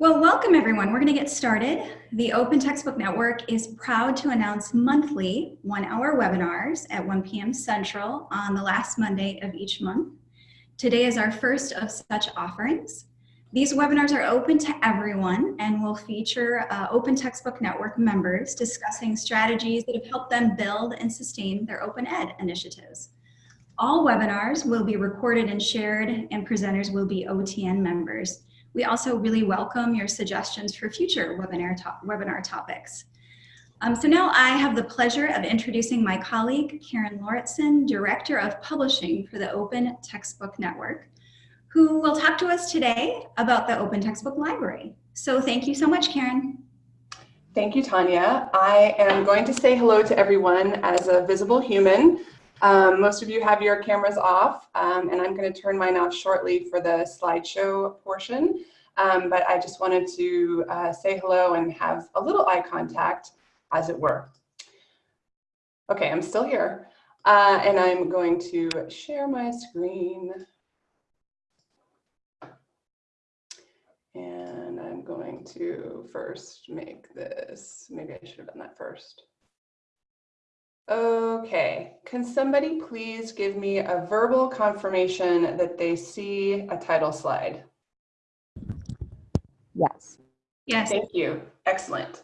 Well, welcome everyone. We're going to get started. The Open Textbook Network is proud to announce monthly one-hour webinars at 1 p.m. Central on the last Monday of each month. Today is our first of such offerings. These webinars are open to everyone and will feature uh, Open Textbook Network members discussing strategies that have helped them build and sustain their open ed initiatives. All webinars will be recorded and shared and presenters will be OTN members. We also really welcome your suggestions for future webinar, to webinar topics. Um, so now I have the pleasure of introducing my colleague, Karen Lauritsen, Director of Publishing for the Open Textbook Network, who will talk to us today about the Open Textbook Library. So thank you so much, Karen. Thank you, Tanya. I am going to say hello to everyone as a visible human. Um, most of you have your cameras off, um, and I'm going to turn mine off shortly for the slideshow portion. Um, but I just wanted to uh, say hello and have a little eye contact, as it were. Okay, I'm still here, uh, and I'm going to share my screen. And I'm going to first make this, maybe I should have done that first. Okay, can somebody please give me a verbal confirmation that they see a title slide? Yes. Yes. Thank you. Excellent.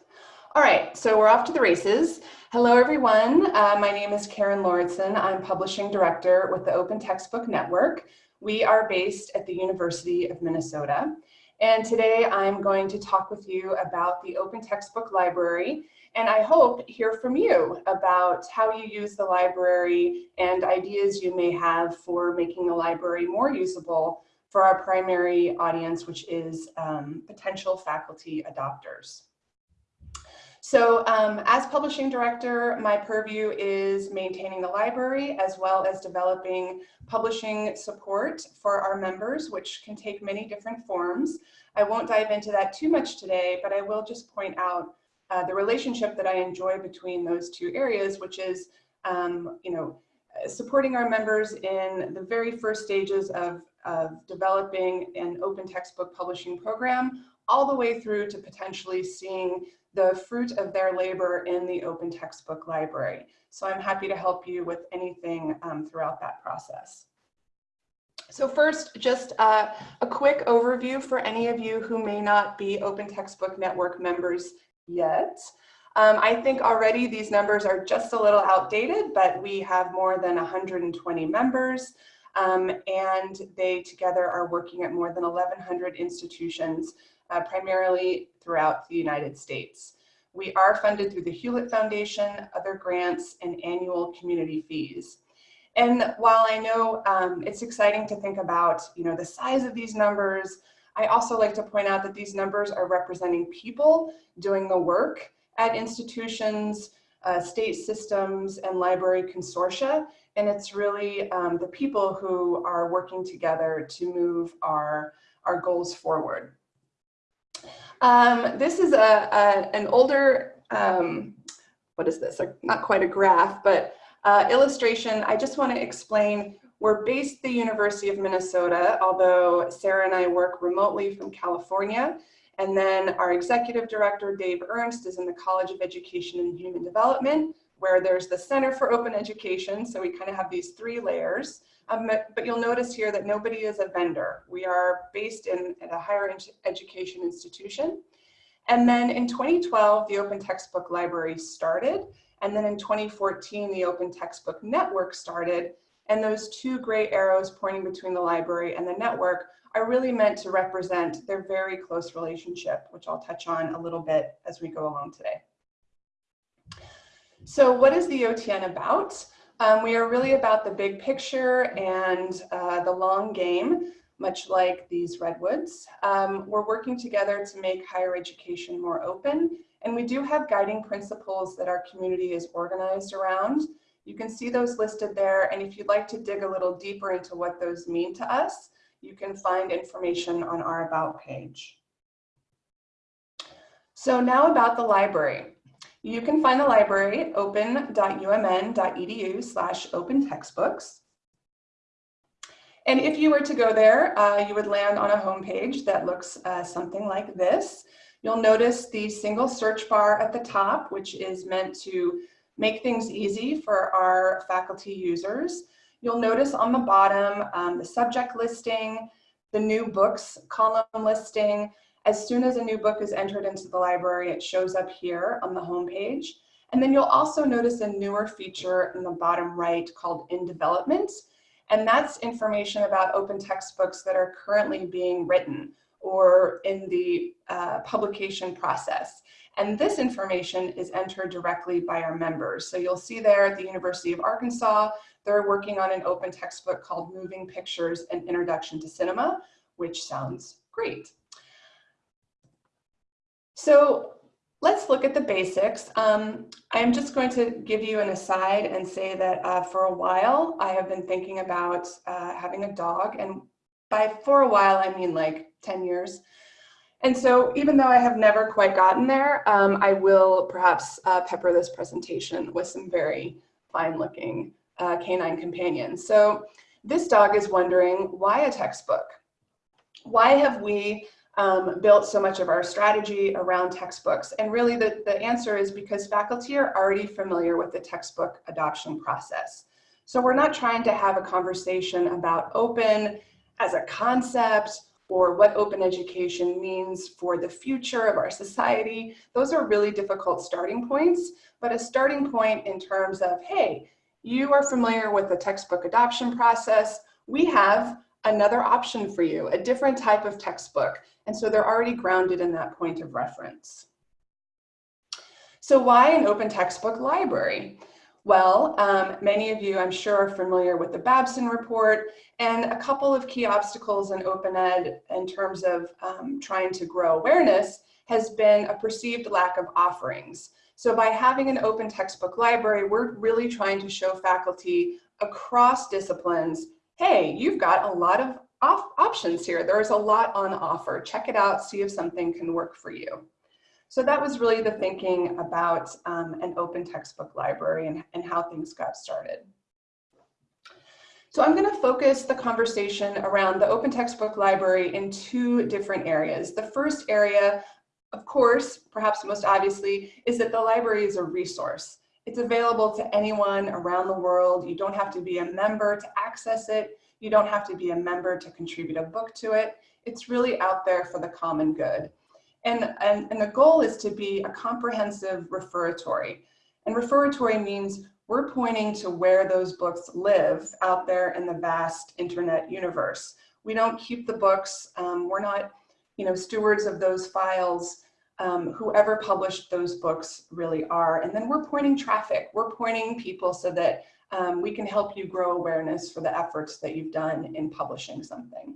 All right, so we're off to the races. Hello, everyone. Uh, my name is Karen Lauritsen. I'm Publishing Director with the Open Textbook Network. We are based at the University of Minnesota. And today I'm going to talk with you about the Open Textbook Library and I hope hear from you about how you use the library and ideas you may have for making the library more usable for our primary audience, which is um, potential faculty adopters. So um, as publishing director, my purview is maintaining the library as well as developing publishing support for our members, which can take many different forms. I won't dive into that too much today, but I will just point out uh, the relationship that I enjoy between those two areas, which is, um, you know, supporting our members in the very first stages of, of developing an open textbook publishing program, all the way through to potentially seeing the fruit of their labor in the open textbook library. So I'm happy to help you with anything um, throughout that process. So first, just uh, a quick overview for any of you who may not be Open Textbook Network members yet. Um, I think already these numbers are just a little outdated, but we have more than 120 members um, and they together are working at more than 1,100 institutions, uh, primarily throughout the United States. We are funded through the Hewlett Foundation, other grants, and annual community fees. And while I know um, it's exciting to think about, you know, the size of these numbers, I also like to point out that these numbers are representing people doing the work at institutions, uh, state systems, and library consortia. And it's really um, the people who are working together to move our, our goals forward. Um, this is a, a an older, um, what is this? Not quite a graph, but uh, illustration. I just want to explain we're based the University of Minnesota, although Sarah and I work remotely from California. And then our executive director, Dave Ernst, is in the College of Education and Human Development, where there's the Center for Open Education. So we kind of have these three layers. Um, but you'll notice here that nobody is a vendor. We are based in at a higher education institution. And then in 2012, the Open Textbook Library started. And then in 2014, the Open Textbook Network started. And those two gray arrows pointing between the library and the network are really meant to represent their very close relationship, which I'll touch on a little bit as we go along today. So what is the OTN about? Um, we are really about the big picture and uh, the long game, much like these redwoods. Um, we're working together to make higher education more open, and we do have guiding principles that our community is organized around. You can see those listed there. And if you'd like to dig a little deeper into what those mean to us, you can find information on our About page. So now about the library. You can find the library open.umn.edu slash open textbooks. And if you were to go there, uh, you would land on a homepage that looks uh, something like this. You'll notice the single search bar at the top, which is meant to make things easy for our faculty users. You'll notice on the bottom um, the subject listing, the new books column listing. As soon as a new book is entered into the library, it shows up here on the homepage. And then you'll also notice a newer feature in the bottom right called In Development. And that's information about open textbooks that are currently being written or in the uh, publication process. And this information is entered directly by our members. So you'll see there at the University of Arkansas, they're working on an open textbook called Moving Pictures, An Introduction to Cinema, which sounds great. So let's look at the basics. Um, I'm just going to give you an aside and say that uh, for a while, I have been thinking about uh, having a dog. And by for a while, I mean like 10 years. And so even though I have never quite gotten there, um, I will perhaps uh, pepper this presentation with some very fine looking uh, canine companions. So this dog is wondering why a textbook? Why have we um, built so much of our strategy around textbooks? And really the, the answer is because faculty are already familiar with the textbook adoption process. So we're not trying to have a conversation about open as a concept or what open education means for the future of our society. Those are really difficult starting points, but a starting point in terms of, hey, you are familiar with the textbook adoption process. We have another option for you, a different type of textbook. And so they're already grounded in that point of reference. So why an open textbook library? Well, um, many of you, I'm sure, are familiar with the Babson report and a couple of key obstacles in open ed in terms of um, trying to grow awareness has been a perceived lack of offerings. So by having an open textbook library, we're really trying to show faculty across disciplines, hey, you've got a lot of options here. There's a lot on offer. Check it out, see if something can work for you. So that was really the thinking about um, an open textbook library and, and how things got started. So I'm going to focus the conversation around the open textbook library in two different areas. The first area, of course, perhaps most obviously, is that the library is a resource. It's available to anyone around the world. You don't have to be a member to access it. You don't have to be a member to contribute a book to it. It's really out there for the common good. And, and, and the goal is to be a comprehensive referatory. And referatory means we're pointing to where those books live out there in the vast internet universe. We don't keep the books. Um, we're not, you know, stewards of those files. Um, whoever published those books really are. And then we're pointing traffic. We're pointing people so that um, we can help you grow awareness for the efforts that you've done in publishing something.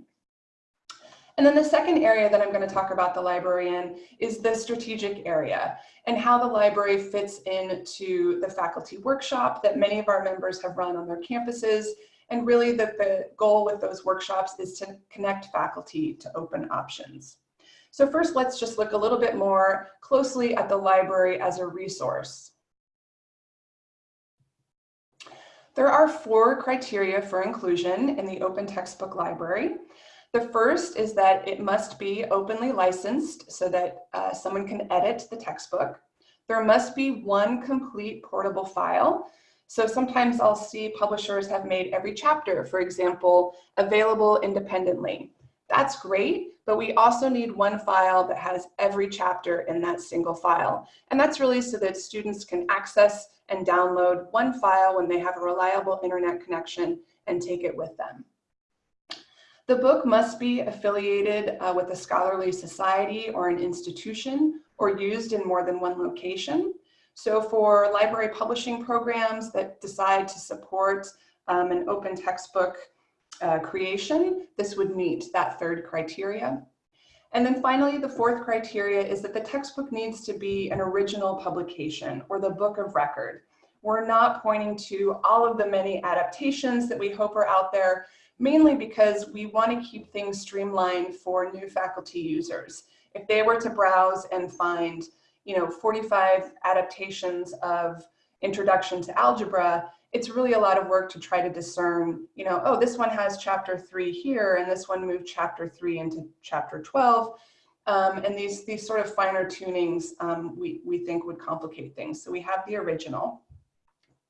And then the second area that I'm going to talk about the library in is the strategic area and how the library fits into the faculty workshop that many of our members have run on their campuses. And really that the goal with those workshops is to connect faculty to open options. So first, let's just look a little bit more closely at the library as a resource. There are four criteria for inclusion in the open textbook library. The first is that it must be openly licensed so that uh, someone can edit the textbook. There must be one complete portable file. So sometimes I'll see publishers have made every chapter, for example, available independently. That's great, but we also need one file that has every chapter in that single file. And that's really so that students can access and download one file when they have a reliable internet connection and take it with them. The book must be affiliated uh, with a scholarly society or an institution or used in more than one location. So for library publishing programs that decide to support um, an open textbook uh, creation, this would meet that third criteria. And then finally, the fourth criteria is that the textbook needs to be an original publication or the book of record. We're not pointing to all of the many adaptations that we hope are out there, mainly because we want to keep things streamlined for new faculty users. If they were to browse and find, you know, 45 adaptations of Introduction to Algebra, it's really a lot of work to try to discern, you know, oh, this one has chapter three here and this one moved chapter three into chapter 12. Um, and these, these sort of finer tunings um, we, we think would complicate things. So we have the original,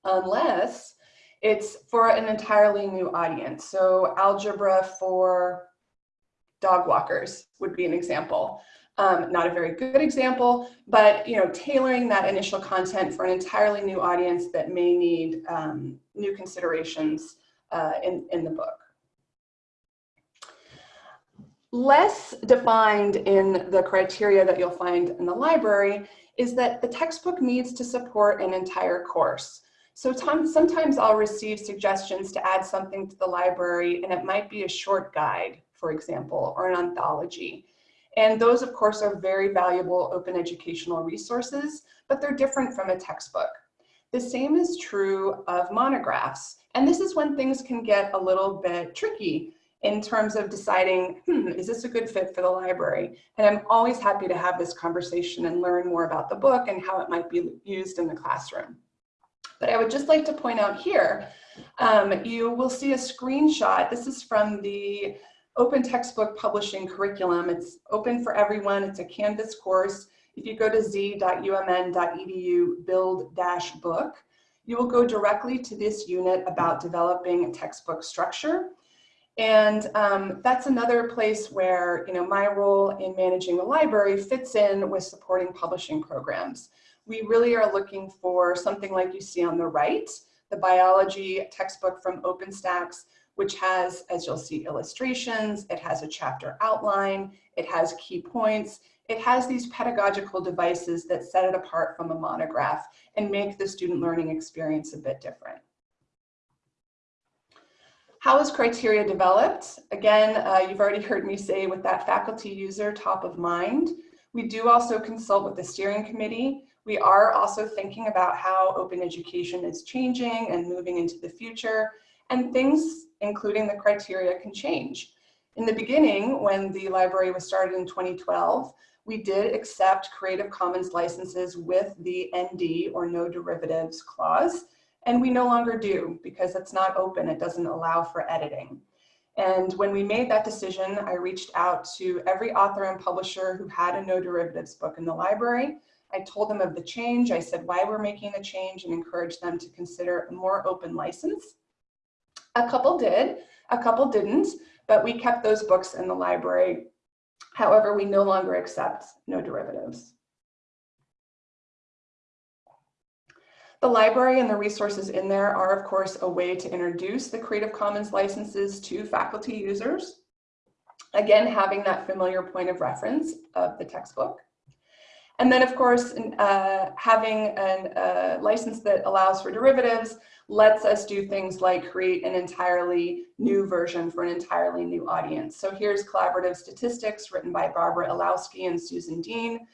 unless it's for an entirely new audience. So algebra for dog walkers would be an example. Um, not a very good example, but you know, tailoring that initial content for an entirely new audience that may need um, new considerations uh, in, in the book. Less defined in the criteria that you'll find in the library is that the textbook needs to support an entire course. So sometimes I'll receive suggestions to add something to the library and it might be a short guide, for example, or an anthology. And those, of course, are very valuable open educational resources, but they're different from a textbook. The same is true of monographs. And this is when things can get a little bit tricky in terms of deciding, hmm, is this a good fit for the library? And I'm always happy to have this conversation and learn more about the book and how it might be used in the classroom. But I would just like to point out here, um, you will see a screenshot. This is from the open textbook publishing curriculum. It's open for everyone. It's a Canvas course. If you go to z.umn.edu build-book, you will go directly to this unit about developing a textbook structure. And um, that's another place where you know, my role in managing the library fits in with supporting publishing programs. We really are looking for something like you see on the right, the biology textbook from OpenStax, which has, as you'll see, illustrations, it has a chapter outline, it has key points, it has these pedagogical devices that set it apart from a monograph and make the student learning experience a bit different. How is criteria developed? Again, uh, you've already heard me say with that faculty user top of mind. We do also consult with the steering committee. We are also thinking about how open education is changing and moving into the future and things, including the criteria, can change. In the beginning, when the library was started in 2012, we did accept Creative Commons licenses with the ND or no derivatives clause, and we no longer do because it's not open, it doesn't allow for editing. And when we made that decision, I reached out to every author and publisher who had a no derivatives book in the library. I told them of the change, I said why we're making the change and encouraged them to consider a more open license. A couple did, a couple didn't, but we kept those books in the library. However, we no longer accept no derivatives. The library and the resources in there are, of course, a way to introduce the Creative Commons licenses to faculty users. Again, having that familiar point of reference of the textbook. And then, of course, uh, having a uh, license that allows for derivatives lets us do things like create an entirely new version for an entirely new audience. So here's collaborative statistics written by Barbara Ilowsky and Susan Dean,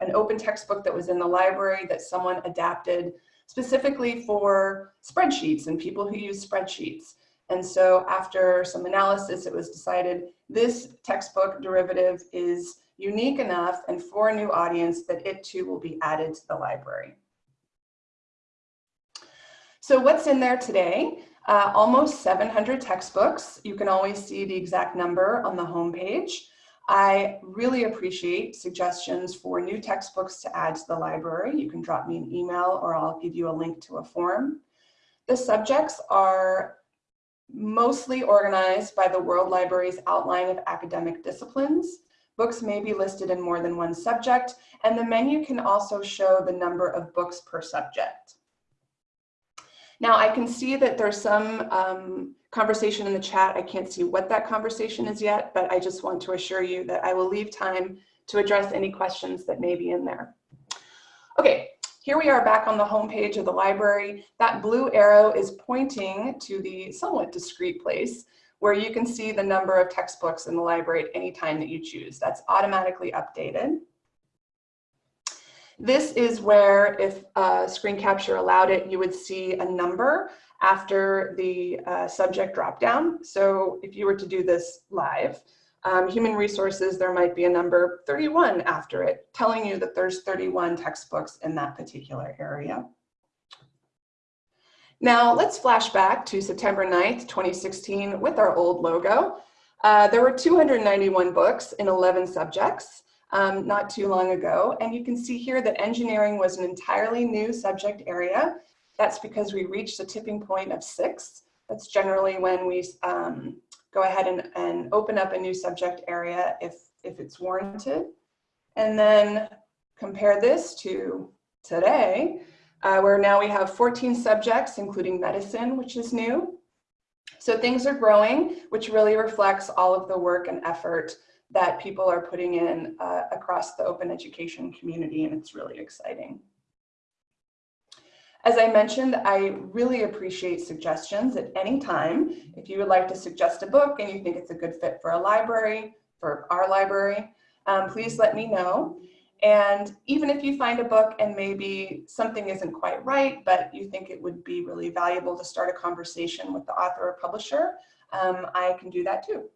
an open textbook that was in the library that someone adapted specifically for spreadsheets and people who use spreadsheets. And so after some analysis, it was decided this textbook derivative is unique enough and for a new audience that it too will be added to the library. So what's in there today? Uh, almost 700 textbooks. You can always see the exact number on the homepage. I really appreciate suggestions for new textbooks to add to the library. You can drop me an email or I'll give you a link to a form. The subjects are mostly organized by the World Library's outline of academic disciplines. Books may be listed in more than one subject, and the menu can also show the number of books per subject. Now I can see that there's some um, conversation in the chat. I can't see what that conversation is yet, but I just want to assure you that I will leave time to address any questions that may be in there. Okay, here we are back on the home page of the library. That blue arrow is pointing to the somewhat discrete place where you can see the number of textbooks in the library at any time that you choose. That's automatically updated. This is where if uh, screen capture allowed it, you would see a number after the uh, subject dropdown. So if you were to do this live, um, human resources, there might be a number 31 after it, telling you that there's 31 textbooks in that particular area. Now let's flash back to September 9th, 2016 with our old logo. Uh, there were 291 books in 11 subjects um, not too long ago. And you can see here that engineering was an entirely new subject area. That's because we reached the tipping point of six. That's generally when we um, go ahead and, and open up a new subject area if, if it's warranted. And then compare this to today, uh, where now we have 14 subjects, including medicine, which is new. So things are growing, which really reflects all of the work and effort that people are putting in uh, across the open education community, and it's really exciting. As I mentioned, I really appreciate suggestions at any time. If you would like to suggest a book and you think it's a good fit for a library, for our library, um, please let me know. And even if you find a book and maybe something isn't quite right, but you think it would be really valuable to start a conversation with the author or publisher, um, I can do that too.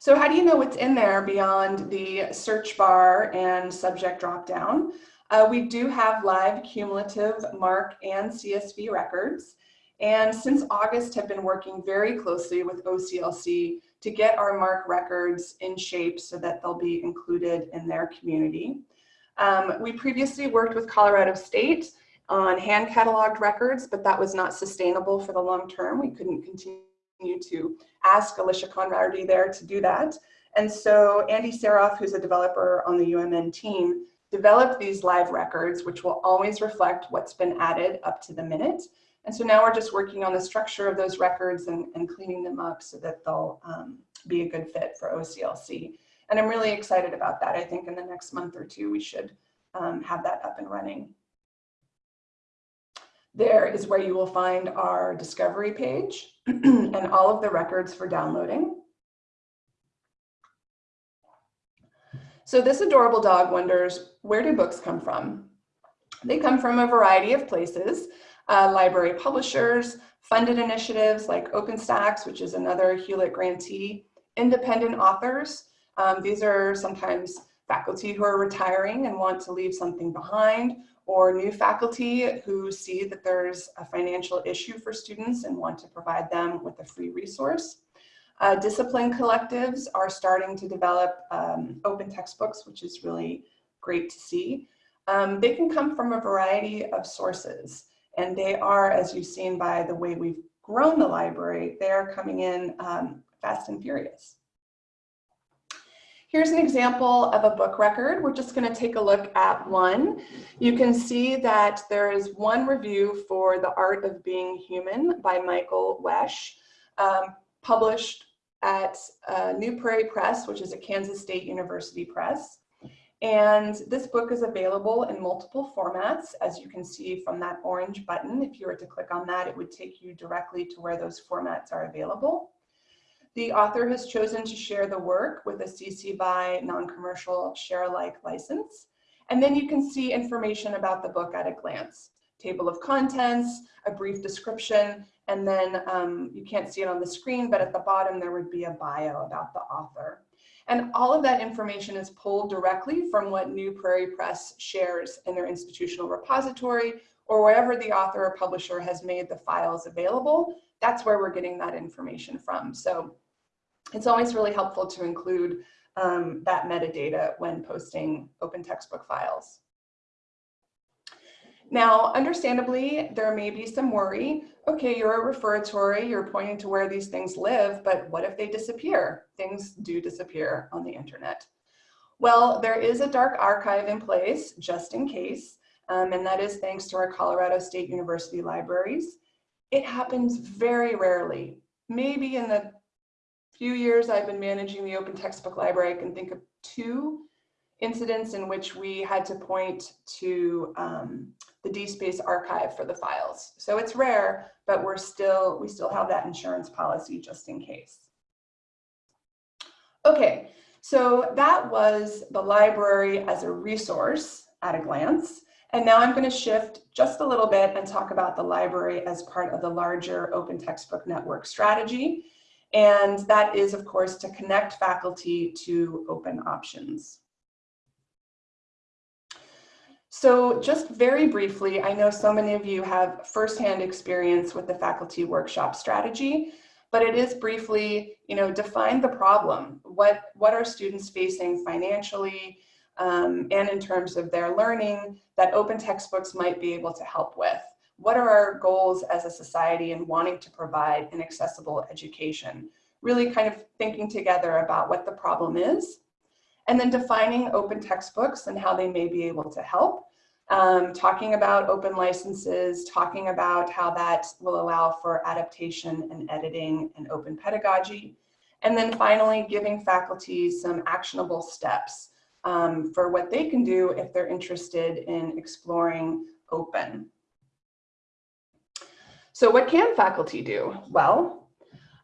So how do you know what's in there beyond the search bar and subject dropdown? Uh, we do have live cumulative MARC and CSV records. And since August have been working very closely with OCLC to get our MARC records in shape so that they'll be included in their community. Um, we previously worked with Colorado State on hand cataloged records, but that was not sustainable for the long term. We couldn't continue to ask Alicia Conrady there to do that. And so Andy Saroff, who's a developer on the UMN team, developed these live records, which will always reflect what's been added up to the minute. And so now we're just working on the structure of those records and, and cleaning them up so that they'll um, be a good fit for OCLC. And I'm really excited about that. I think in the next month or two, we should um, have that up and running. There is where you will find our discovery page and all of the records for downloading. So this adorable dog wonders, where do books come from? They come from a variety of places uh, library publishers, funded initiatives like OpenStax, which is another Hewlett grantee, independent authors. Um, these are sometimes faculty who are retiring and want to leave something behind, or new faculty who see that there's a financial issue for students and want to provide them with a free resource. Uh, discipline collectives are starting to develop um, open textbooks, which is really great to see. Um, they can come from a variety of sources. And they are, as you've seen by the way we've grown the library, they are coming in um, fast and furious. Here's an example of a book record. We're just gonna take a look at one. You can see that there is one review for The Art of Being Human by Michael Wesch, um, published at uh, New Prairie Press, which is a Kansas State University press. And this book is available in multiple formats, as you can see from that orange button. If you were to click on that, it would take you directly to where those formats are available. The author has chosen to share the work with a CC BY non-commercial share alike license. And then you can see information about the book at a glance. Table of contents, a brief description, and then um, you can't see it on the screen, but at the bottom there would be a bio about the author. And all of that information is pulled directly from what New Prairie Press shares in their institutional repository or wherever the author or publisher has made the files available. That's where we're getting that information from. So it's always really helpful to include um, that metadata when posting open textbook files. Now, understandably, there may be some worry. Okay, you're a referatory, you're pointing to where these things live, but what if they disappear? Things do disappear on the internet. Well, there is a dark archive in place just in case, um, and that is thanks to our Colorado State University libraries. It happens very rarely. Maybe in the few years I've been managing the open textbook library, I can think of two incidents in which we had to point to um, the DSpace archive for the files. So it's rare, but we're still, we still have that insurance policy just in case. Okay, so that was the library as a resource at a glance. And now I'm going to shift just a little bit and talk about the library as part of the larger open textbook network strategy. And that is, of course, to connect faculty to open options. So just very briefly, I know so many of you have firsthand experience with the faculty workshop strategy, but it is briefly, you know, define the problem. What, what are students facing financially um, and in terms of their learning that open textbooks might be able to help with? What are our goals as a society in wanting to provide an accessible education? Really kind of thinking together about what the problem is and then defining open textbooks and how they may be able to help. Um, talking about open licenses, talking about how that will allow for adaptation and editing and open pedagogy. And then finally, giving faculty some actionable steps um, for what they can do if they're interested in exploring open. So what can faculty do? Well,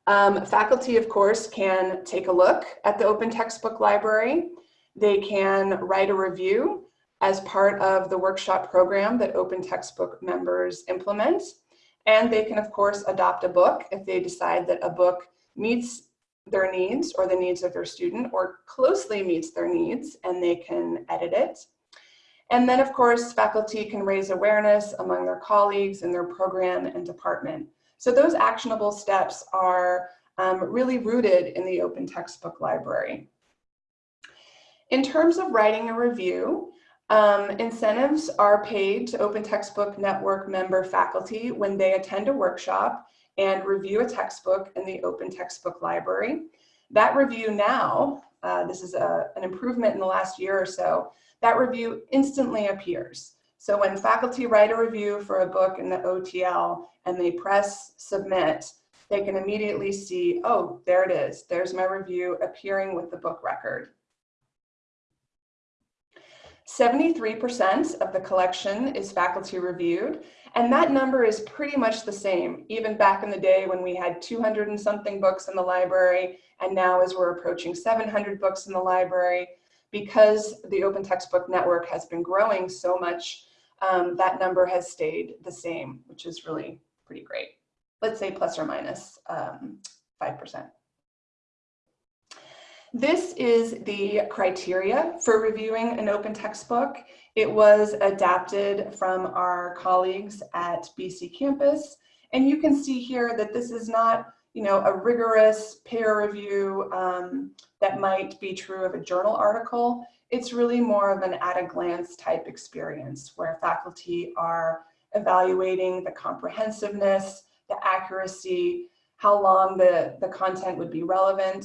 um, faculty, of course, can take a look at the open textbook library. They can write a review as part of the workshop program that open textbook members implement. And they can, of course, adopt a book if they decide that a book meets their needs or the needs of their student or closely meets their needs and they can edit it. And then, of course, faculty can raise awareness among their colleagues in their program and department. So those actionable steps are um, really rooted in the open textbook library. In terms of writing a review, um, incentives are paid to Open Textbook Network member faculty when they attend a workshop and review a textbook in the Open Textbook Library. That review now, uh, this is a, an improvement in the last year or so, that review instantly appears. So when faculty write a review for a book in the OTL and they press submit, they can immediately see, oh, there it is. There's my review appearing with the book record. 73% of the collection is faculty reviewed, and that number is pretty much the same, even back in the day when we had 200 and something books in the library, and now as we're approaching 700 books in the library, because the Open Textbook Network has been growing so much um, that number has stayed the same, which is really pretty great. Let's say plus or minus 5%. Um, this is the criteria for reviewing an open textbook. It was adapted from our colleagues at BC Campus. And you can see here that this is not you know, a rigorous peer review um, that might be true of a journal article it's really more of an at a glance type experience where faculty are evaluating the comprehensiveness, the accuracy, how long the, the content would be relevant,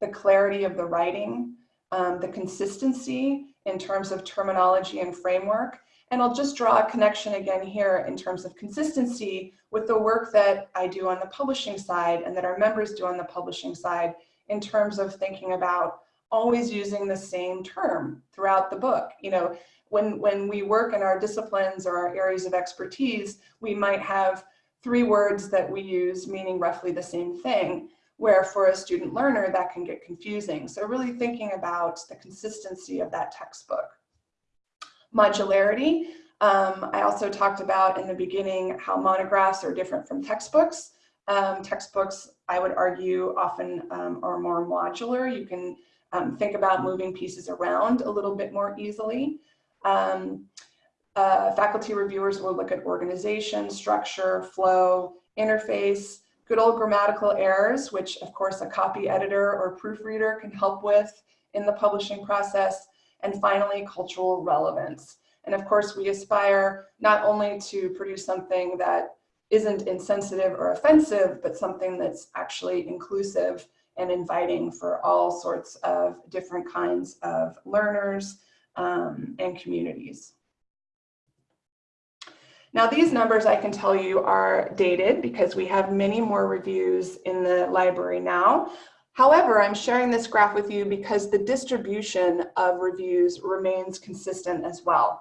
the clarity of the writing, um, the consistency in terms of terminology and framework. And I'll just draw a connection again here in terms of consistency with the work that I do on the publishing side and that our members do on the publishing side in terms of thinking about always using the same term throughout the book. You know, when, when we work in our disciplines or our areas of expertise, we might have three words that we use meaning roughly the same thing, where for a student learner that can get confusing. So really thinking about the consistency of that textbook. Modularity, um, I also talked about in the beginning how monographs are different from textbooks. Um, textbooks, I would argue, often um, are more modular. You can um, think about moving pieces around a little bit more easily. Um, uh, faculty reviewers will look at organization, structure, flow, interface, good old grammatical errors, which of course a copy editor or proofreader can help with in the publishing process, and finally cultural relevance. And of course we aspire not only to produce something that isn't insensitive or offensive, but something that's actually inclusive and inviting for all sorts of different kinds of learners um, and communities. Now these numbers I can tell you are dated because we have many more reviews in the library now. However, I'm sharing this graph with you because the distribution of reviews remains consistent as well.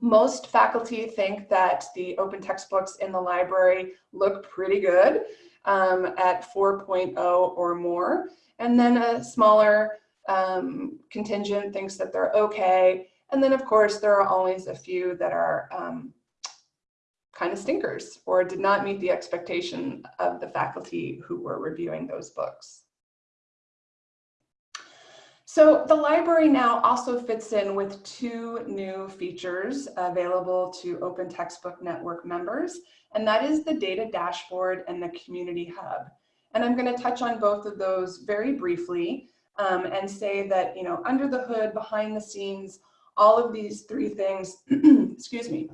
Most faculty think that the open textbooks in the library look pretty good um, at 4.0 or more. And then a smaller um, contingent thinks that they're okay. And then of course, there are always a few that are um, kind of stinkers or did not meet the expectation of the faculty who were reviewing those books. So the library now also fits in with two new features available to Open Textbook Network members, and that is the data dashboard and the community hub. And I'm gonna touch on both of those very briefly um, and say that, you know, under the hood, behind the scenes, all of these three things, excuse me,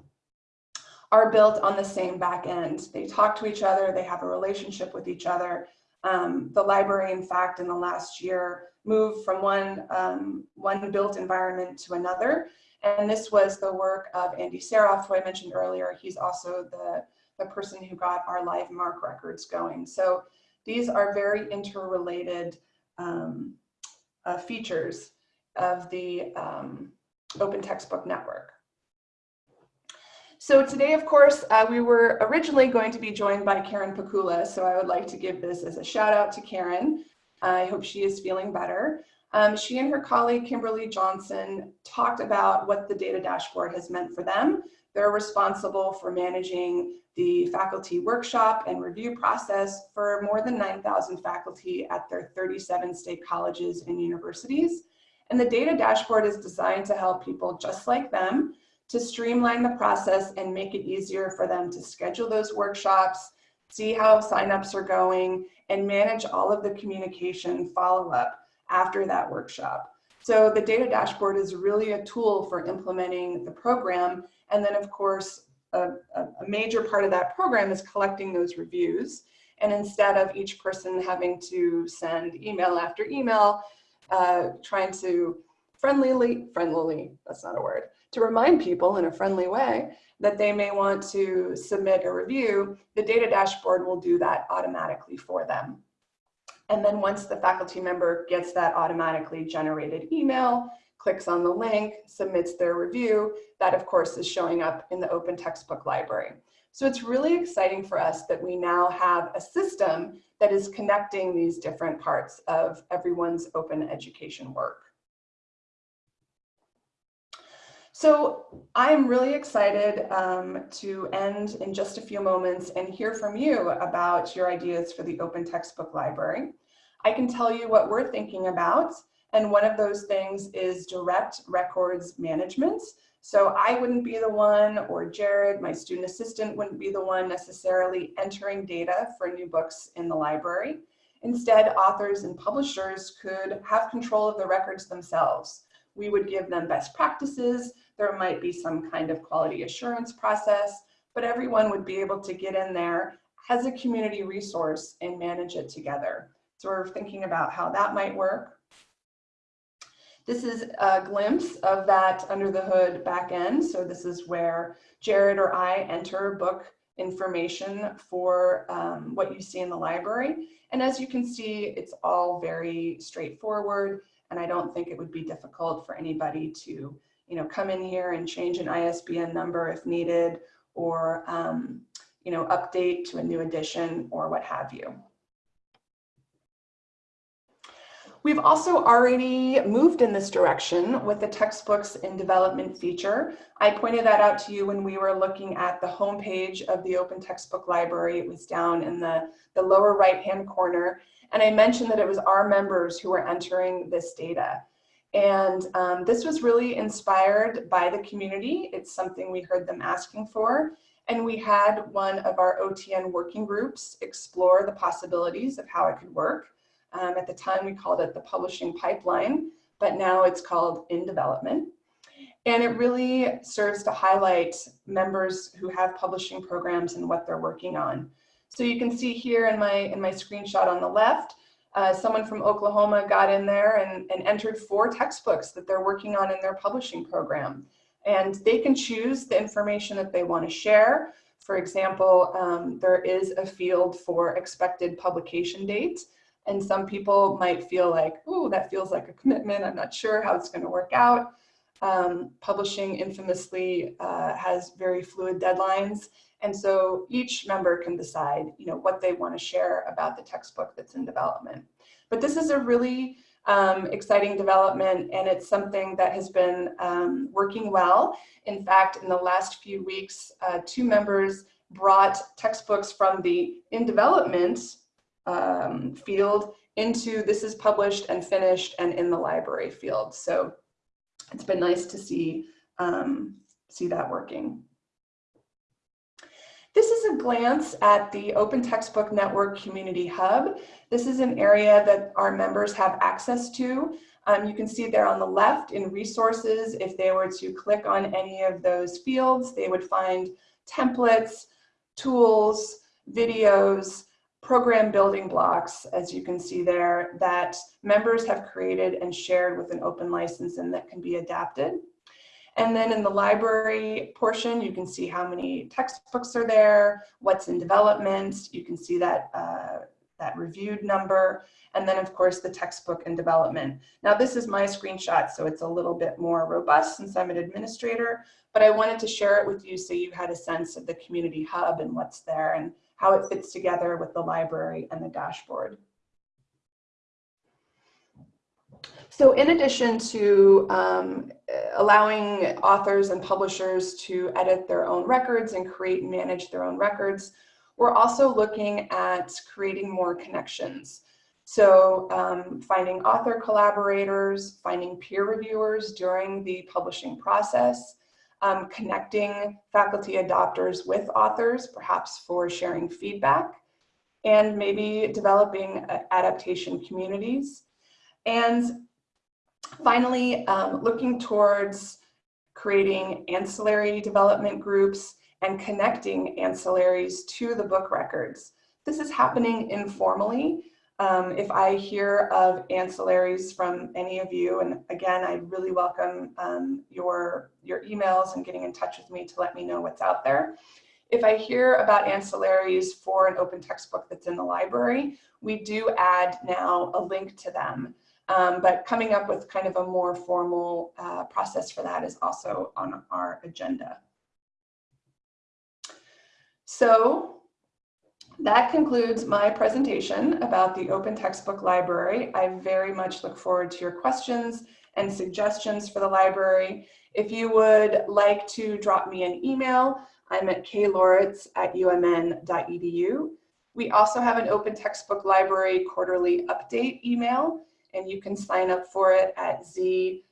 are built on the same back end. They talk to each other, they have a relationship with each other. Um, the library, in fact, in the last year, moved from one, um, one built environment to another. And this was the work of Andy Saroff, who I mentioned earlier. He's also the, the person who got our live MARC records going. So these are very interrelated um, uh, features of the um, Open Textbook Network. So today, of course, uh, we were originally going to be joined by Karen Pakula, so I would like to give this as a shout out to Karen. I hope she is feeling better. Um, she and her colleague, Kimberly Johnson, talked about what the data dashboard has meant for them. They're responsible for managing the faculty workshop and review process for more than 9,000 faculty at their 37 state colleges and universities. And the data dashboard is designed to help people just like them to streamline the process and make it easier for them to schedule those workshops, see how signups are going, and manage all of the communication follow-up after that workshop. So the data dashboard is really a tool for implementing the program. And then of course, a, a, major part of that program is collecting those reviews. And instead of each person having to send email after email, uh, trying to friendlily, friendlily, that's not a word, to remind people in a friendly way that they may want to submit a review, the data dashboard will do that automatically for them. And then once the faculty member gets that automatically generated email, clicks on the link, submits their review, that of course is showing up in the open textbook library. So it's really exciting for us that we now have a system that is connecting these different parts of everyone's open education work. So I'm really excited um, to end in just a few moments and hear from you about your ideas for the Open Textbook Library. I can tell you what we're thinking about, and one of those things is direct records management. So I wouldn't be the one, or Jared, my student assistant, wouldn't be the one necessarily entering data for new books in the library. Instead, authors and publishers could have control of the records themselves. We would give them best practices, there might be some kind of quality assurance process, but everyone would be able to get in there as a community resource and manage it together. So we're thinking about how that might work. This is a glimpse of that under the hood back end. So this is where Jared or I enter book information for um, what you see in the library. And as you can see, it's all very straightforward. And I don't think it would be difficult for anybody to you know, come in here and change an ISBN number if needed, or, um, you know, update to a new edition or what have you. We've also already moved in this direction with the textbooks in development feature. I pointed that out to you when we were looking at the homepage of the Open Textbook Library. It was down in the, the lower right-hand corner. And I mentioned that it was our members who were entering this data. And um, this was really inspired by the community. It's something we heard them asking for. And we had one of our OTN working groups explore the possibilities of how it could work. Um, at the time, we called it the publishing pipeline, but now it's called in development. And it really serves to highlight members who have publishing programs and what they're working on. So you can see here in my, in my screenshot on the left, uh, someone from Oklahoma got in there and, and entered four textbooks that they're working on in their publishing program. And they can choose the information that they want to share. For example, um, there is a field for expected publication date. And some people might feel like, oh, that feels like a commitment. I'm not sure how it's going to work out. Um, publishing infamously uh, has very fluid deadlines. And so each member can decide, you know, what they want to share about the textbook that's in development. But this is a really um, exciting development and it's something that has been um, working well. In fact, in the last few weeks, uh, two members brought textbooks from the in development um, field into this is published and finished and in the library field. So it's been nice to see, um, see that working. This is a glance at the Open Textbook Network Community Hub. This is an area that our members have access to. Um, you can see there on the left in resources, if they were to click on any of those fields, they would find templates, tools, videos, program building blocks, as you can see there, that members have created and shared with an open license and that can be adapted. And then in the library portion, you can see how many textbooks are there, what's in development. You can see that, uh, that reviewed number. And then of course the textbook in development. Now this is my screenshot, so it's a little bit more robust since I'm an administrator, but I wanted to share it with you so you had a sense of the community hub and what's there and how it fits together with the library and the dashboard. So in addition to um, allowing authors and publishers to edit their own records and create and manage their own records, we're also looking at creating more connections. So um, finding author collaborators, finding peer reviewers during the publishing process, um, connecting faculty adopters with authors, perhaps for sharing feedback, and maybe developing uh, adaptation communities. And finally, um, looking towards creating ancillary development groups and connecting ancillaries to the book records. This is happening informally. Um, if I hear of ancillaries from any of you, and again, I really welcome um, your, your emails and getting in touch with me to let me know what's out there. If I hear about ancillaries for an open textbook that's in the library, we do add now a link to them. Um, but coming up with kind of a more formal uh, process for that is also on our agenda. So that concludes my presentation about the Open Textbook Library. I very much look forward to your questions and suggestions for the library. If you would like to drop me an email, I'm at kloritz at umn.edu. We also have an Open Textbook Library quarterly update email, and you can sign up for it at z.umn.edu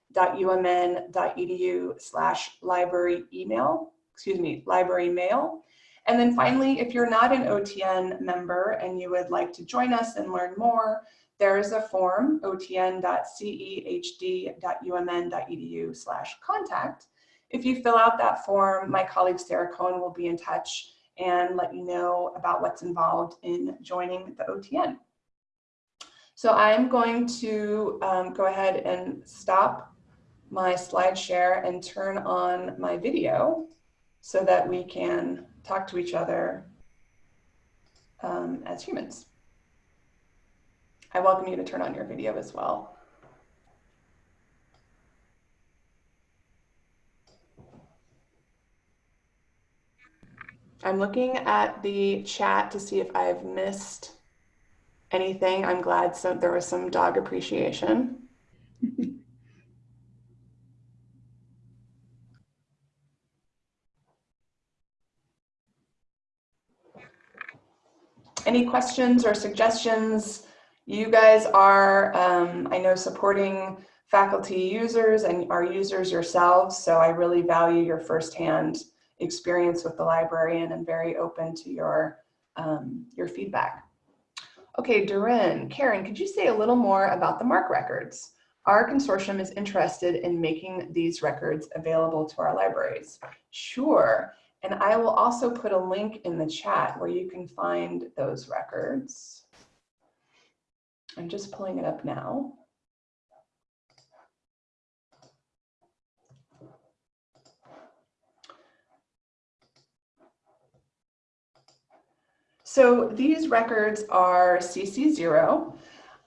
slash library email, excuse me, library mail. And then finally, if you're not an OTN member and you would like to join us and learn more, there is a form, otn.cehd.umn.edu slash contact. If you fill out that form, my colleague Sarah Cohen will be in touch and let you know about what's involved in joining the OTN. So I'm going to um, go ahead and stop my slide share and turn on my video so that we can talk to each other um, as humans. I welcome you to turn on your video as well. I'm looking at the chat to see if I've missed anything. I'm glad so there was some dog appreciation. any questions or suggestions? You guys are, um, I know, supporting faculty users and are users yourselves, so I really value your firsthand experience with the librarian and very open to your, um, your feedback. Okay, Durin, Karen, could you say a little more about the MARC records? Our consortium is interested in making these records available to our libraries. Sure. And I will also put a link in the chat where you can find those records. I'm just pulling it up now. So these records are CC0.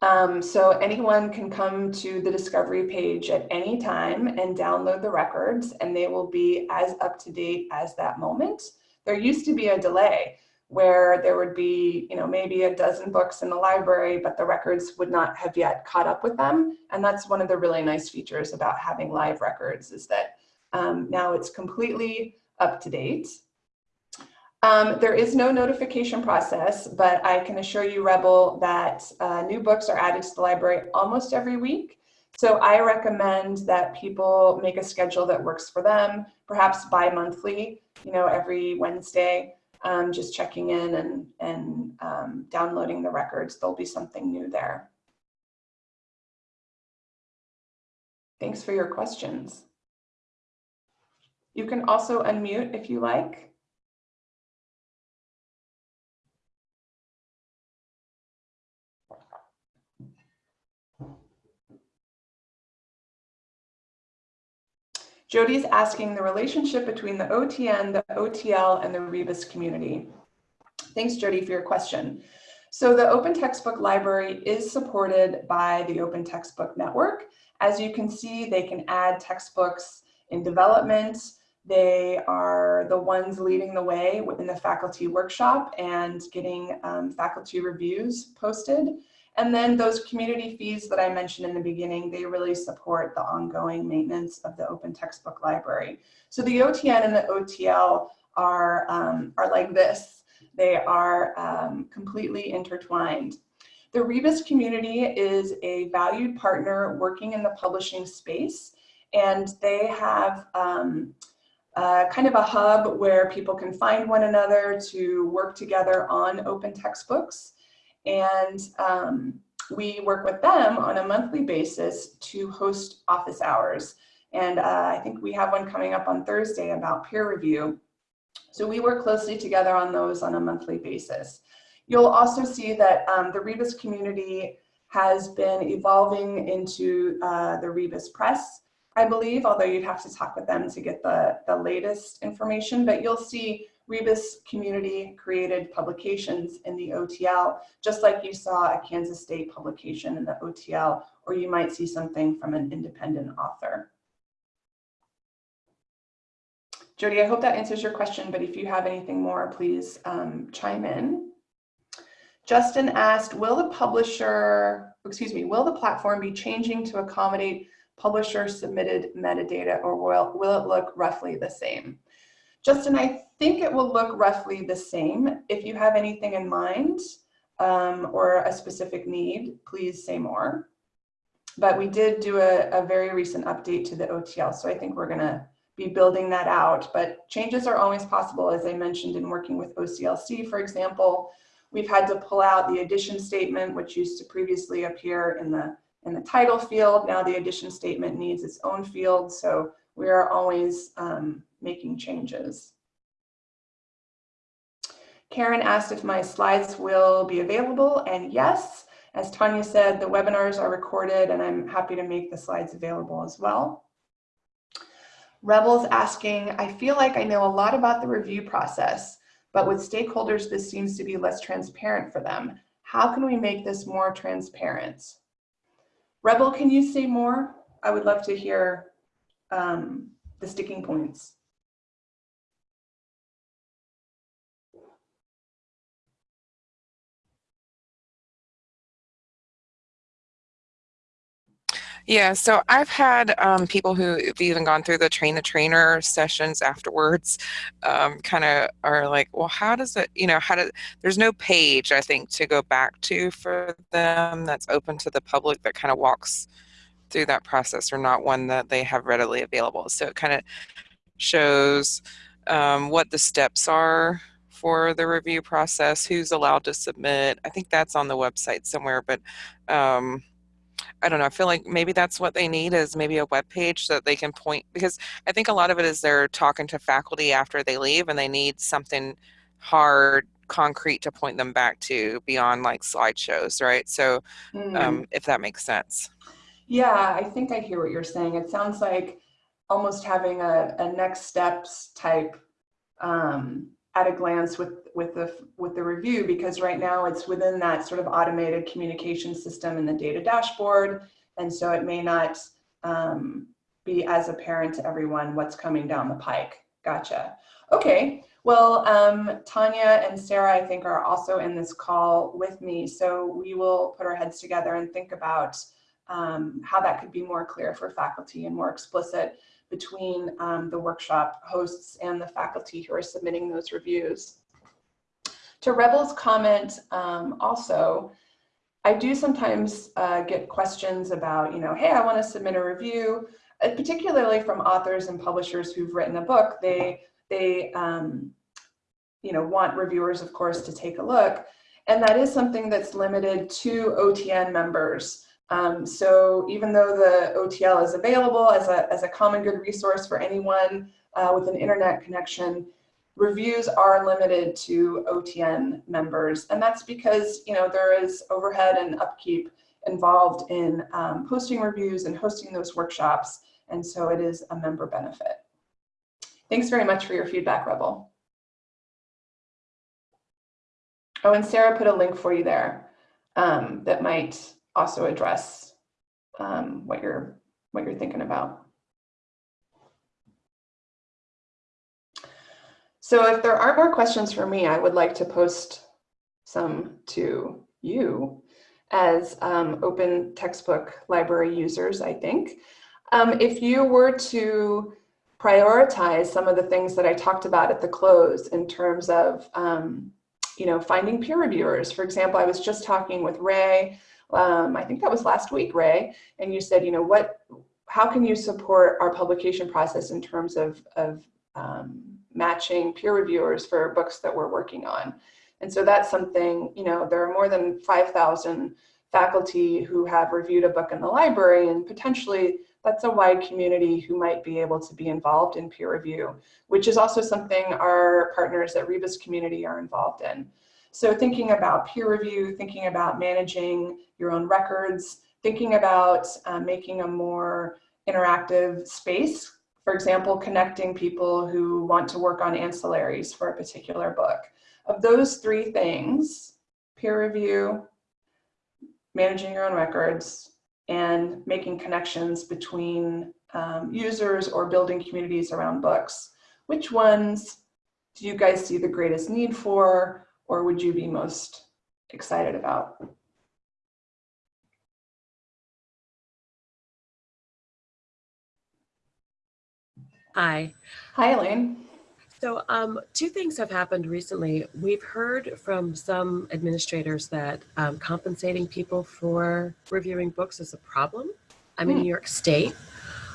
Um, so anyone can come to the discovery page at any time and download the records and they will be as up to date as that moment. There used to be a delay where there would be, you know, maybe a dozen books in the library, but the records would not have yet caught up with them. And that's one of the really nice features about having live records is that um, now it's completely up to date. Um, there is no notification process, but I can assure you, Rebel, that uh, new books are added to the library almost every week. So I recommend that people make a schedule that works for them, perhaps bi-monthly, you know, every Wednesday, um, just checking in and, and um, downloading the records. There'll be something new there. Thanks for your questions. You can also unmute if you like. Jody's asking the relationship between the OTN, the OTL, and the Rebus community. Thanks, Jody, for your question. So the Open Textbook Library is supported by the Open Textbook Network. As you can see, they can add textbooks in development. They are the ones leading the way in the faculty workshop and getting um, faculty reviews posted. And then those community fees that I mentioned in the beginning, they really support the ongoing maintenance of the open textbook library. So the OTN and the OTL are, um, are like this. They are um, completely intertwined. The Rebus community is a valued partner working in the publishing space, and they have um, kind of a hub where people can find one another to work together on open textbooks. And um, we work with them on a monthly basis to host office hours. And uh, I think we have one coming up on Thursday about peer review. So we work closely together on those on a monthly basis. You'll also see that um, the Rebus community has been evolving into uh, the Rebus Press, I believe, although you'd have to talk with them to get the, the latest information, but you'll see Rebus community created publications in the OTL, just like you saw a Kansas State publication in the OTL, or you might see something from an independent author. Jody, I hope that answers your question, but if you have anything more, please um, chime in. Justin asked, will the publisher, excuse me, will the platform be changing to accommodate publisher submitted metadata or will, will it look roughly the same? Justin, I think it will look roughly the same. If you have anything in mind um, or a specific need, please say more. But we did do a, a very recent update to the OTL, so I think we're gonna be building that out. But changes are always possible, as I mentioned in working with OCLC, for example. We've had to pull out the edition statement, which used to previously appear in the, in the title field. Now the edition statement needs its own field, so we are always um, making changes. Karen asked if my slides will be available, and yes, as Tanya said, the webinars are recorded and I'm happy to make the slides available as well. Rebels asking, I feel like I know a lot about the review process, but with stakeholders, this seems to be less transparent for them. How can we make this more transparent? Rebel, can you say more? I would love to hear um, the sticking points. Yeah, so I've had um, people who've even gone through the train the trainer sessions afterwards um, kind of are like, well, how does it, you know, how do, there's no page, I think, to go back to for them that's open to the public that kind of walks through that process or not one that they have readily available. So it kind of shows um, what the steps are for the review process, who's allowed to submit. I think that's on the website somewhere, but um, I don't know. I feel like maybe that's what they need is maybe a web page that they can point because I think a lot of it is they're talking to faculty after they leave and they need something hard, concrete to point them back to beyond like slideshows, right? So mm. um, if that makes sense. Yeah, I think I hear what you're saying. It sounds like almost having a, a next steps type um, at a glance with with the with the review because right now it's within that sort of automated communication system in the data dashboard. And so it may not um, be as apparent to everyone what's coming down the pike. Gotcha. Okay. Well um, Tanya and Sarah I think are also in this call with me. So we will put our heads together and think about um, how that could be more clear for faculty and more explicit between um, the workshop hosts and the faculty who are submitting those reviews. To Rebel's comment um, also, I do sometimes uh, get questions about, you know, hey, I want to submit a review, uh, particularly from authors and publishers who've written a book. They, they um, you know, want reviewers, of course, to take a look. And that is something that's limited to OTN members. Um, so even though the OTL is available as a, as a common good resource for anyone uh, with an internet connection, reviews are limited to OTN members. And that's because, you know, there is overhead and upkeep involved in um, posting reviews and hosting those workshops. And so it is a member benefit. Thanks very much for your feedback, Rebel. Oh, and Sarah put a link for you there um, that might also address um, what you're what you're thinking about. So if there aren't more questions for me, I would like to post some to you as um, open textbook library users, I think. Um, if you were to prioritize some of the things that I talked about at the close in terms of, um, you know, finding peer reviewers. For example, I was just talking with Ray, um, I think that was last week, Ray, and you said, you know, what, how can you support our publication process in terms of, of um, matching peer reviewers for books that we're working on. And so that's something, you know, there are more than 5,000 faculty who have reviewed a book in the library and potentially that's a wide community who might be able to be involved in peer review, which is also something our partners at Rebus community are involved in. So thinking about peer review, thinking about managing your own records, thinking about uh, making a more interactive space for example, connecting people who want to work on ancillaries for a particular book. Of those three things, peer review, managing your own records, and making connections between um, users or building communities around books, which ones do you guys see the greatest need for, or would you be most excited about? Hi. Hi, Elaine. So um, two things have happened recently. We've heard from some administrators that um, compensating people for reviewing books is a problem. I'm in Hmm. New York State,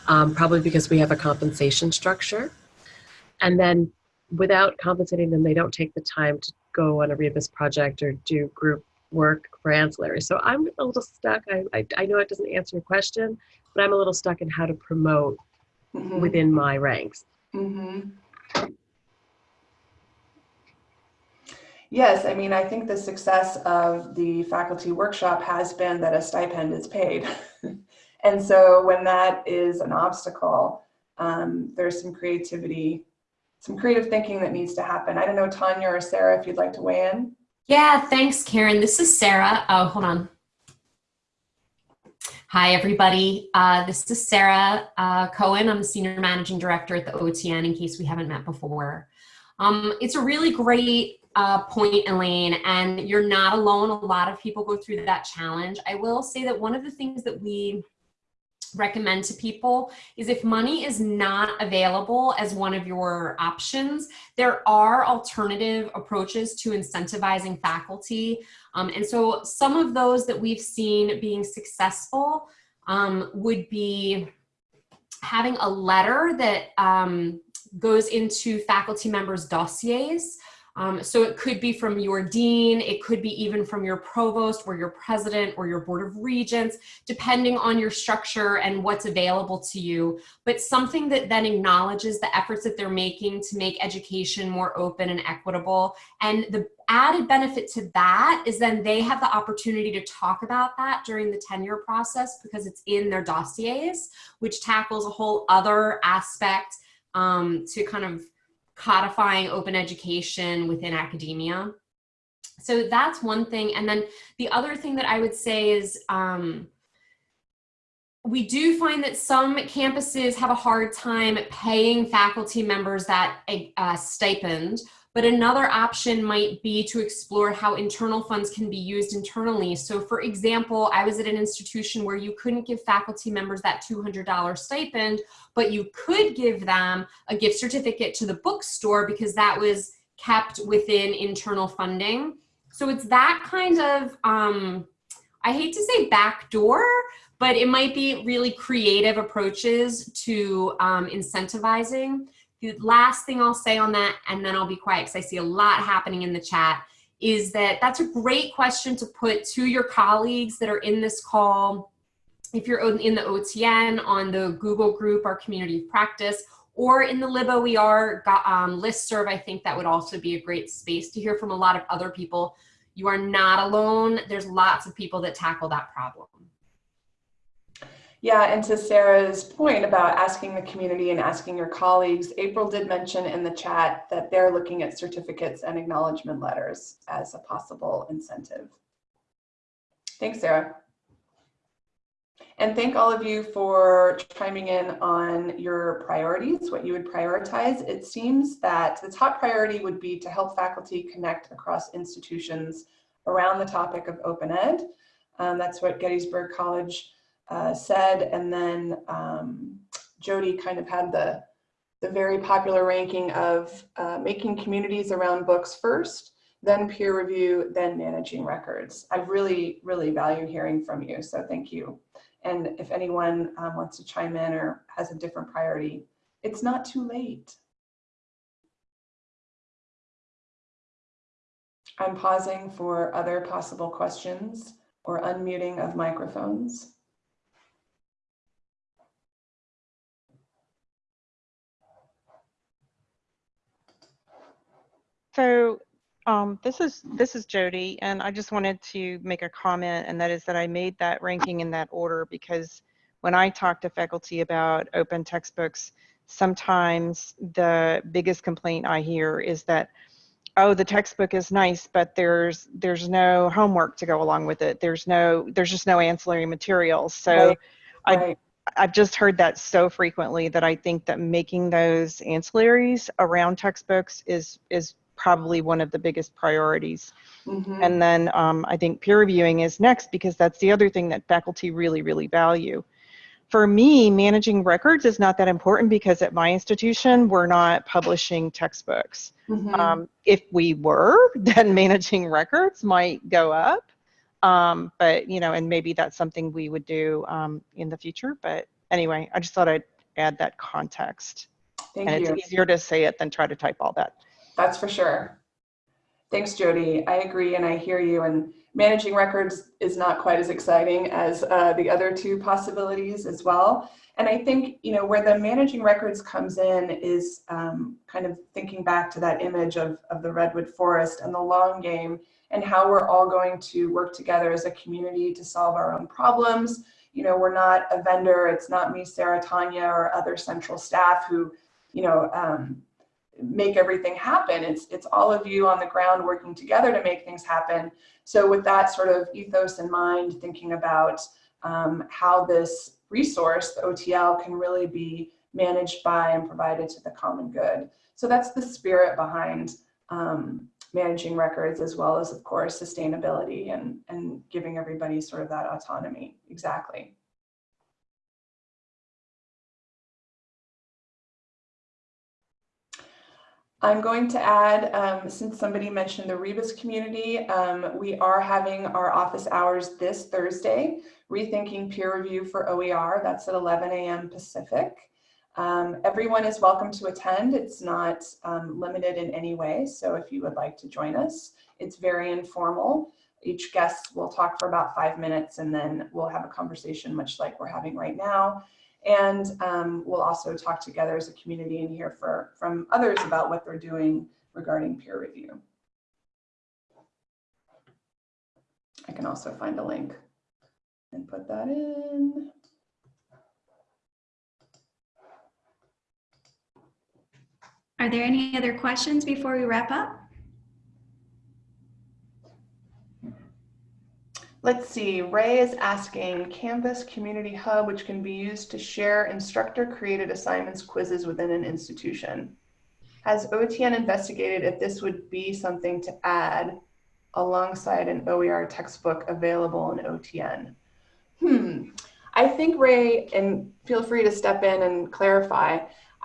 um, probably because we have a compensation structure. And then without compensating them, they don't take the time to go on a Rebus project or do group work for ancillary. So I'm a little stuck. I, I, I know it doesn't answer your question, but I'm a little stuck in how to promote Mhm, within my ranks. mhm. Yes, I mean, I think the success of the faculty workshop has been that a stipend is paid. and so when that is an obstacle, um, there's some creativity, some creative thinking that needs to happen. I don't know, Tanya or Sarah, if you'd like to weigh in. Yeah, thanks, Karen. This is Sarah. Oh, hold on. Hi, everybody. Uh, this is Sarah uh, Cohen. I'm the Senior Managing Director at the OTN, in case we haven't met before. Um, it's a really great uh, point, Elaine, and you're not alone. A lot of people go through that challenge. I will say that one of the things that we recommend to people is if money is not available as one of your options, there are alternative approaches to incentivizing faculty. Um, and so some of those that we've seen being successful um, would be having a letter that um, goes into faculty members' dossiers. Um, so it could be from your dean, it could be even from your provost or your president or your board of regents, depending on your structure and what's available to you, but something that then acknowledges the efforts that they're making to make education more open and equitable. And the added benefit to that is then they have the opportunity to talk about that during the tenure process because it's in their dossiers, which tackles a whole other aspect um, to kind of codifying open education within academia. So that's one thing. And then the other thing that I would say is um, we do find that some campuses have a hard time paying faculty members that uh, stipend, but another option might be to explore how internal funds can be used internally. So for example, I was at an institution where you couldn't give faculty members that $200 stipend, but you could give them a gift certificate to the bookstore because that was kept within internal funding. So it's that kind of, um, I hate to say backdoor, but it might be really creative approaches to um, incentivizing. The last thing I'll say on that, and then I'll be quiet because I see a lot happening in the chat, is that that's a great question to put to your colleagues that are in this call. If you're in the OTN, on the Google group, our community of practice, or in the LibOER um, listserv, I think that would also be a great space to hear from a lot of other people. You are not alone. There's lots of people that tackle that problem. Yeah, and to Sarah's point about asking the community and asking your colleagues, April did mention in the chat that they're looking at certificates and acknowledgement letters as a possible incentive. Thanks, Sarah. And thank all of you for chiming in on your priorities, what you would prioritize. It seems that the top priority would be to help faculty connect across institutions around the topic of open ed. Um, that's what Gettysburg College uh, said. And then um, Jody kind of had the, the very popular ranking of uh, making communities around books first, then peer review, then managing records. I really, really value hearing from you. So thank you. And if anyone um, wants to chime in or has a different priority, it's not too late. I'm pausing for other possible questions or unmuting of microphones. So um, this is this is Jody, and I just wanted to make a comment, and that is that I made that ranking in that order because when I talk to faculty about open textbooks, sometimes the biggest complaint I hear is that oh the textbook is nice but there's there's no homework to go along with it. There's no there's just no ancillary materials so right. i I've just heard that so frequently that I think that making those ancillaries around textbooks is is probably one of the biggest priorities. Mhm. And then um, I think peer reviewing is next because that's the other thing that faculty really, really value. For me, managing records is not that important because at my institution, we're not publishing textbooks. Mhm. Um, if we were, then managing records might go up. Um, but, you know, and maybe that's something we would do um, in the future. But anyway, I just thought I'd add that context. Thank and you. it's easier to say it than try to type all that. That's for sure. Thanks, Jody. I agree and I hear you. And managing records is not quite as exciting as uh, the other two possibilities as well. And I think, you know, where the managing records comes in is um, kind of thinking back to that image of, of the Redwood Forest and the long game and how we're all going to work together as a community to solve our own problems. You know, we're not a vendor. It's not me, Sarah, Tanya, or other central staff who, you know, um, make everything happen. It's, it's all of you on the ground working together to make things happen. So with that sort of ethos in mind, thinking about um, how this resource, the OTL, can really be managed by and provided to the common good. So that's the spirit behind um, managing records as well as, of course, sustainability and, and giving everybody sort of that autonomy. Exactly. I'm going to add, um, since somebody mentioned the Rebus community, um, we are having our office hours this Thursday, Rethinking Peer Review for OER. That's at 11 a.m. Pacific. Um, everyone is welcome to attend. It's not um, limited in any way. So if you would like to join us, it's very informal. Each guest will talk for about five minutes and then we'll have a conversation much like we're having right now. And um, we'll also talk together as a community and hear for, from others about what they're doing regarding peer review. I can also find a link and put that in. Are there any other questions before we wrap up? Let's see, Ray is asking Canvas Community Hub, which can be used to share instructor created assignments quizzes within an institution. Has OTN investigated if this would be something to add alongside an OER textbook available in OTN? Hmm, I think Ray, and feel free to step in and clarify,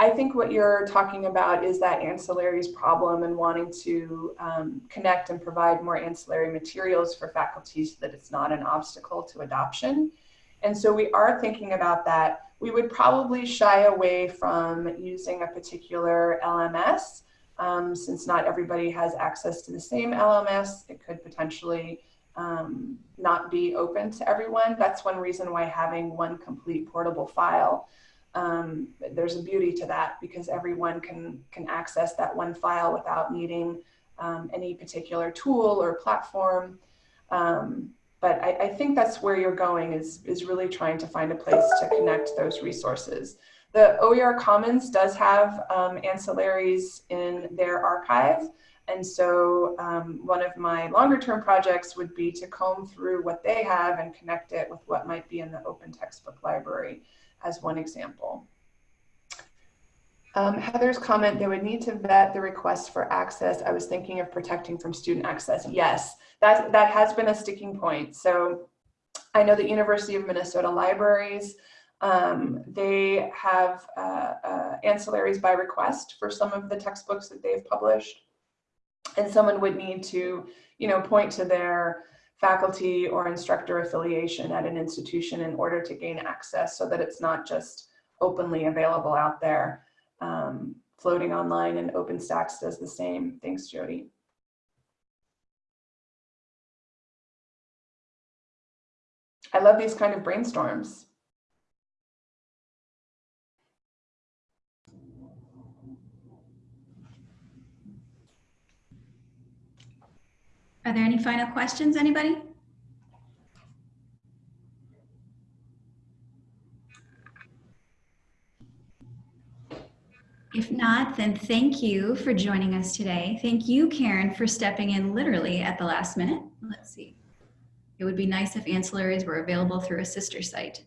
I think what you're talking about is that ancillaries problem and wanting to um, connect and provide more ancillary materials for faculty so that it's not an obstacle to adoption. And so we are thinking about that. We would probably shy away from using a particular LMS um, since not everybody has access to the same LMS. It could potentially um, not be open to everyone. That's one reason why having one complete portable file, um, there's a beauty to that because everyone can, can access that one file without needing um, any particular tool or platform. Um, but I, I, think that's where you're going is, is really trying to find a place to connect those resources. The OER Commons does have um, ancillaries in their archive. And so um, one of my longer term projects would be to comb through what they have and connect it with what might be in the open textbook library as one example. Um, Heather's comment, they would need to vet the request for access. I was thinking of protecting from student access. Yes, that, that has been a sticking point. So I know the University of Minnesota Libraries, um, they have uh, uh, ancillaries by request for some of the textbooks that they've published and someone would need to, you know, point to their faculty or instructor affiliation at an institution in order to gain access so that it's not just openly available out there, um, floating online and OpenStax does the same. Thanks, Jody. I love these kind of brainstorms. Are there any final questions, anybody? If not, then thank you for joining us today. Thank you, Karen, for stepping in literally at the last minute. Let's see. It would be nice if ancillaries were available through a sister site.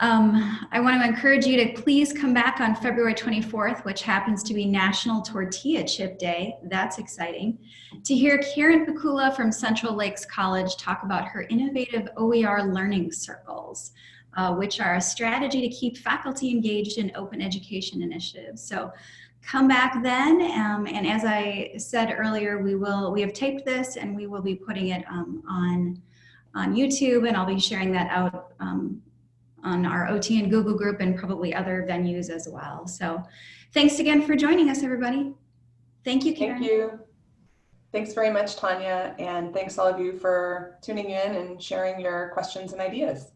Um, I want to encourage you to please come back on February 24th, which happens to be National Tortilla Chip Day. That's exciting. To hear Karen Pikula from Central Lakes College talk about her innovative OER learning circles, uh, which are a strategy to keep faculty engaged in open education initiatives. So come back then. Um, and as I said earlier, we will, we have taped this and we will be putting it um, on, on YouTube and I'll be sharing that out um, on our OTN Google group and probably other venues as well. So thanks again for joining us, everybody. Thank you, Karen. Thank you. Thanks very much, Tanya. And thanks all of you for tuning in and sharing your questions and ideas.